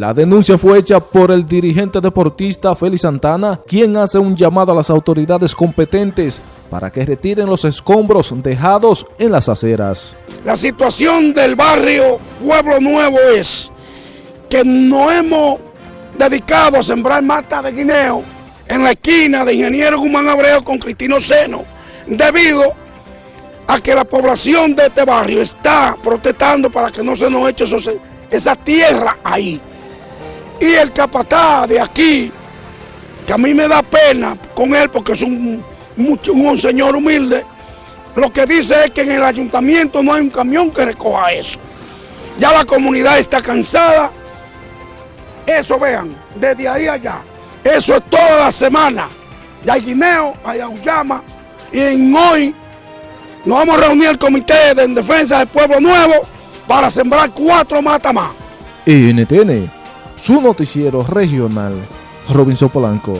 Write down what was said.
La denuncia fue hecha por el dirigente deportista Félix Santana, quien hace un llamado a las autoridades competentes para que retiren los escombros dejados en las aceras. La situación del barrio Pueblo Nuevo es que no hemos dedicado a sembrar mata de guineo en la esquina de Ingeniero Guzmán Abreu con Cristino Seno, debido a que la población de este barrio está protestando para que no se nos eche esa tierra ahí. Y el capataz de aquí, que a mí me da pena con él porque es un, señor humilde, lo que dice es que en el ayuntamiento no hay un camión que recoja eso. Ya la comunidad está cansada. Eso vean, desde ahí allá. Eso es toda la semana. Ya hay guineo, hay aullama. Y en hoy nos vamos a reunir el comité de defensa del pueblo nuevo para sembrar cuatro matas más. NTN su noticiero regional, Robinson Polanco.